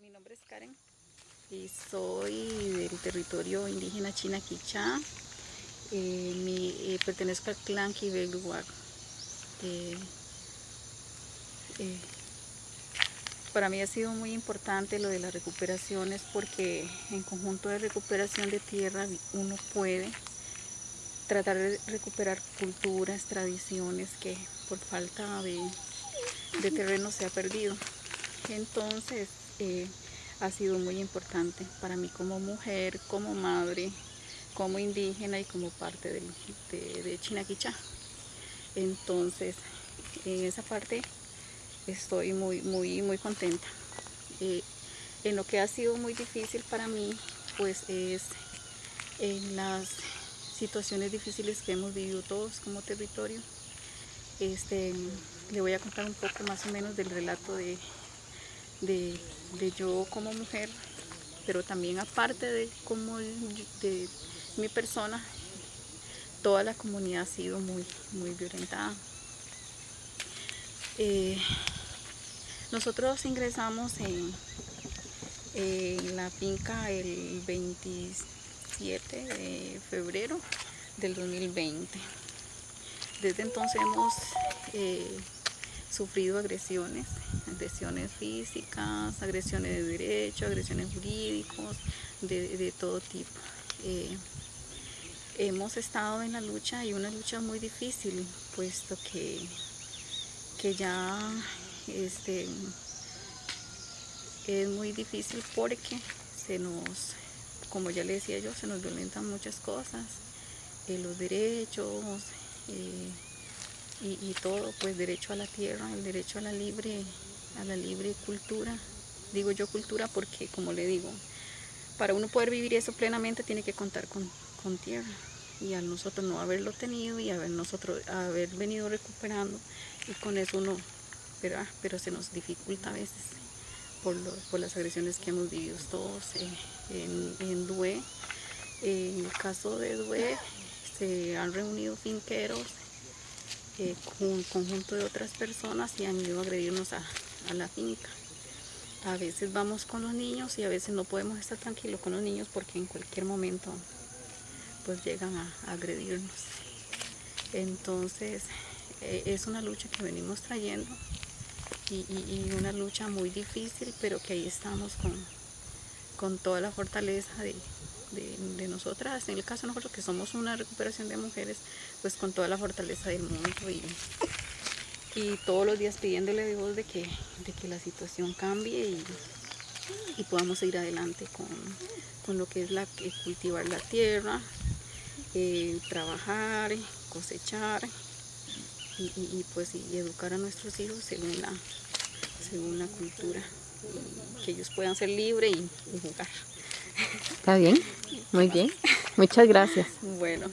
Mi nombre es Karen y soy del territorio indígena China Quichá. Eh, eh, pertenezco al clan Kibel eh, eh, para mí ha sido muy importante lo de las recuperaciones porque en conjunto de recuperación de tierra uno puede tratar de recuperar culturas, tradiciones que por falta de, de terreno se ha perdido. Entonces, eh, ha sido muy importante para mí como mujer, como madre, como indígena y como parte de, de Chinaquichá. Entonces, en esa parte estoy muy, muy, muy contenta. Eh, en lo que ha sido muy difícil para mí, pues es en las situaciones difíciles que hemos vivido todos como territorio. Este, le voy a contar un poco más o menos del relato de, de, yo como mujer, pero también aparte de, como de mi persona, toda la comunidad ha sido muy, muy violentada. Eh, nosotros ingresamos en, en, la finca el 27 de febrero del 2020. Desde entonces hemos eh, sufrido agresiones, agresiones físicas, agresiones de derecho, agresiones jurídicos, de, todo tipo. Eh, hemos estado en la lucha y una lucha muy difícil, puesto que, que ya este, es muy difícil porque se nos, como ya le decía yo, se nos violentan muchas cosas, eh, los derechos, eh, y, todo, pues derecho a la tierra, el derecho a la libre, a la libre cultura. Digo yo cultura porque, como le digo, para uno poder vivir eso plenamente tiene que contar con, tierra. Y al nosotros no haberlo tenido y haber, nosotros, haber venido recuperando, y con eso uno, pero, pero se nos dificulta a veces por, por las agresiones que hemos vivido todos eh, en, en Due. En el caso de Due se han reunido finqueros con un conjunto de otras personas y han ido a agredirnos a, la finca. A veces vamos con los niños y a veces no podemos estar tranquilos con los niños porque en cualquier momento pues llegan a, agredirnos. Entonces eh, es una lucha que venimos trayendo y, una lucha muy difícil, pero que ahí estamos con, con toda la fortaleza de, de, nosotras, en el caso de nosotros que somos una recuperación de mujeres, pues con toda la fortaleza del mundo y, y todos los días pidiéndole a Dios de que, de que la situación cambie y, y podamos ir adelante con, con, lo que es la, cultivar la tierra, eh, trabajar, cosechar y, y, pues y educar a nuestros hijos según la, según la cultura, que ellos puedan ser libres y jugar. Está bien, muy bien. Muchas gracias. Bueno.